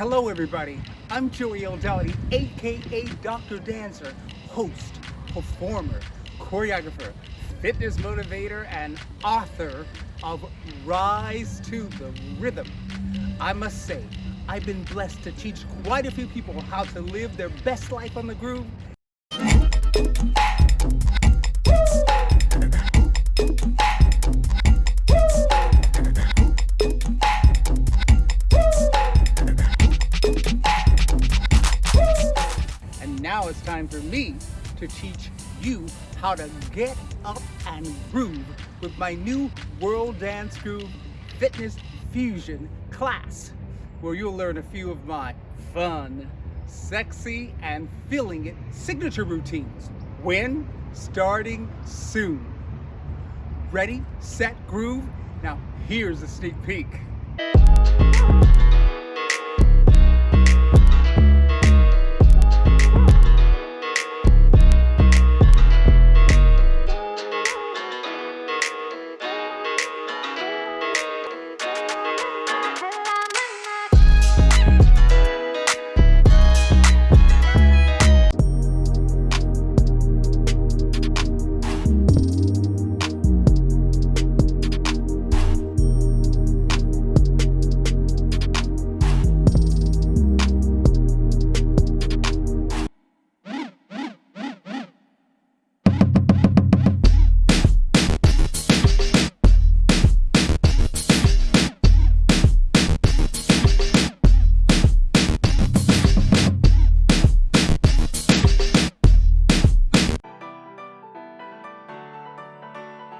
Hello everybody, I'm Joey L. Aka Dr. Dancer, host, performer, choreographer, fitness motivator, and author of Rise to the Rhythm. I must say, I've been blessed to teach quite a few people how to live their best life on the groove now it's time for me to teach you how to get up and groove with my new World Dance Groove Fitness Fusion class, where you'll learn a few of my fun, sexy, and feeling it signature routines. When? Starting soon. Ready, set, groove? Now here's a sneak peek.